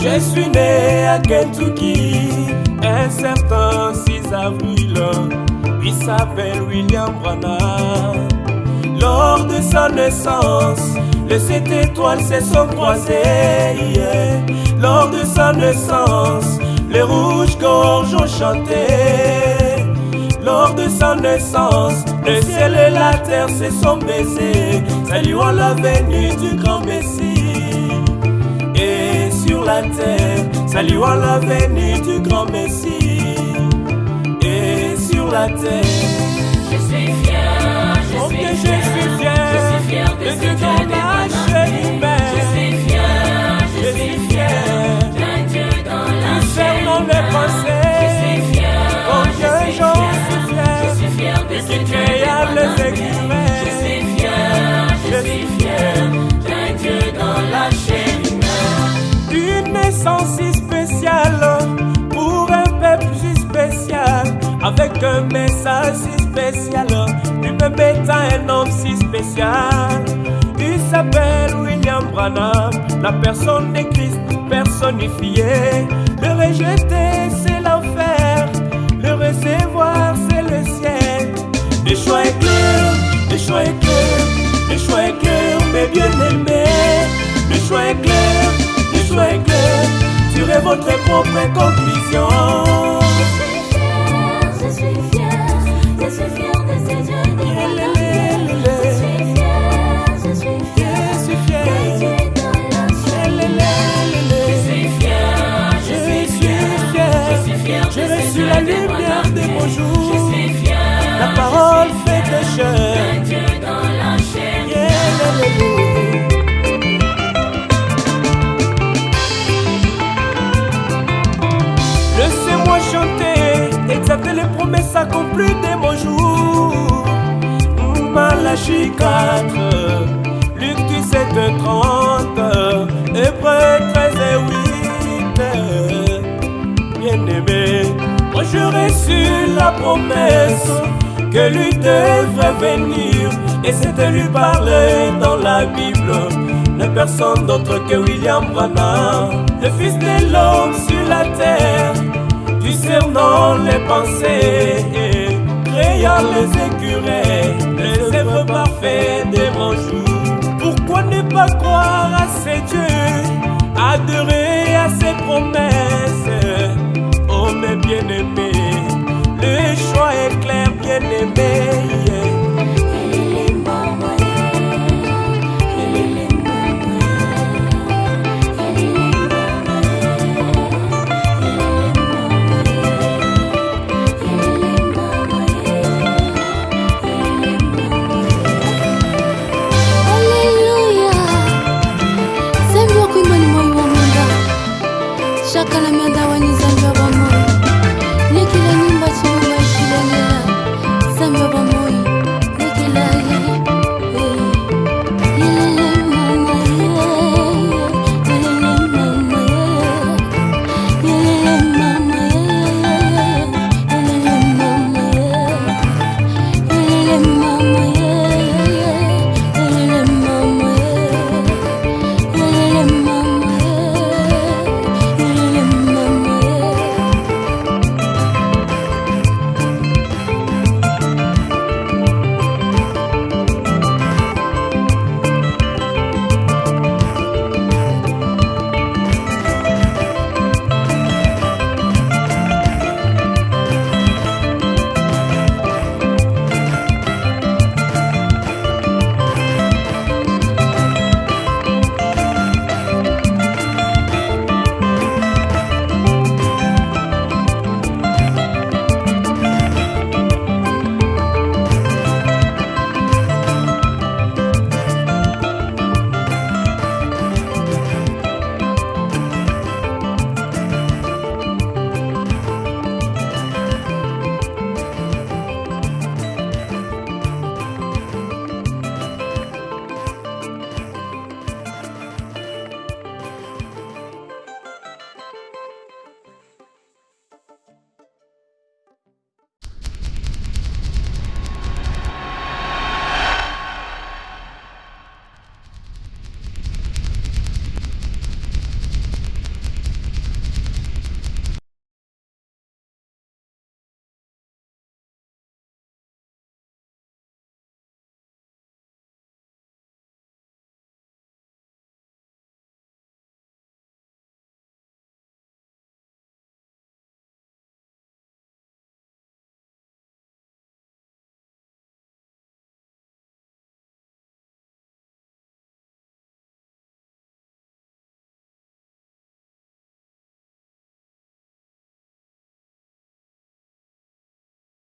Je suis né à Kentucky un certain 6 avril. Il s'appelle William Branham. Lors de sa naissance, les sept étoiles se sont croisées. Lors de sa naissance, les rouges gorges ont chanté. Lors de sa naissance, le ciel et la terre se sont baisés, saluant la venue du grand Messie. La terre, saluant la venue du grand Messie. Et sur la terre, Je suis fier, je oh suis je fier, suis fier. je suis fier de ce Dieu dans des un message si spécial, lui-même étant un homme si spécial. Il s'appelle William Branham, la personne de Christ personnifiée. Le rejeter, c'est l'enfer, le recevoir, c'est le ciel. Le choix est clair, le choix est clair, le choix est clair, mes bien-aimés. Le choix est clair, le choix est clair, tirez votre propre conclusion. Fier de reçu dieux la lumière de mon jour. Je suis fier, La parole fait pécheur. d'un Dieu dans la chair Laissez-moi chanter, exalter les promesses accomplies de mon jour. Malachie 4, Luc 17, 30, reçu la promesse que lui devrait venir. Et c'était lui parler dans la Bible. De personne d'autre que William Branham le fils de l'homme sur la terre discernant les pensées créant les écureuils les œuvres parfaites des grands jours. Pourquoi ne pas croire à ces dieux adorer не заговор мой